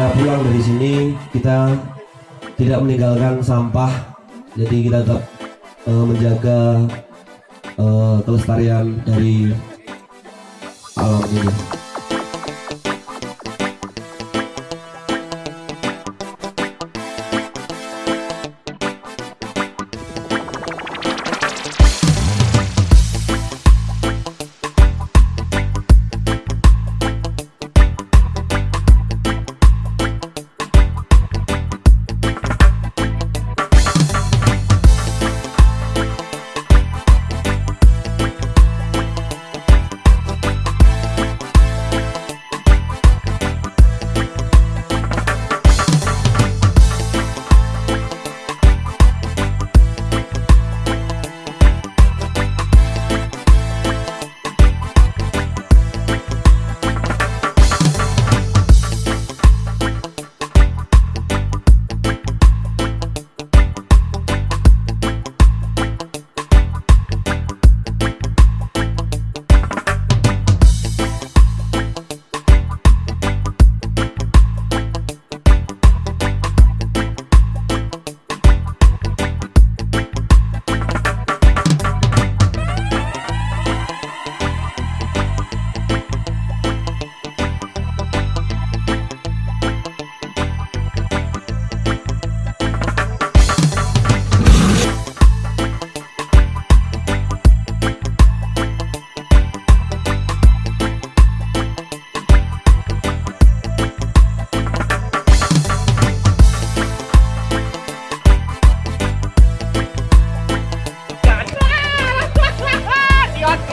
kita pulang dari sini kita tidak meninggalkan sampah. Jadi kita tetap uh, menjaga uh, kelestarian dari alam ini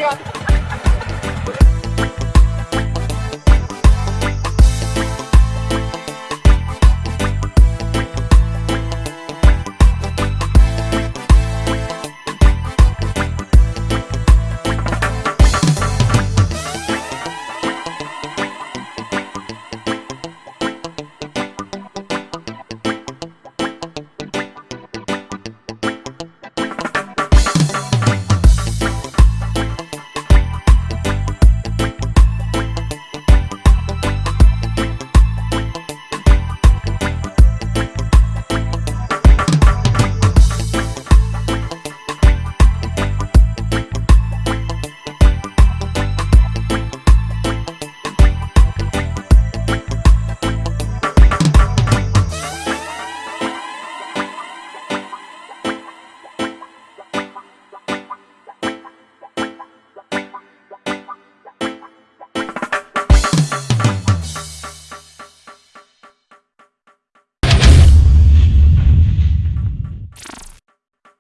Sarah.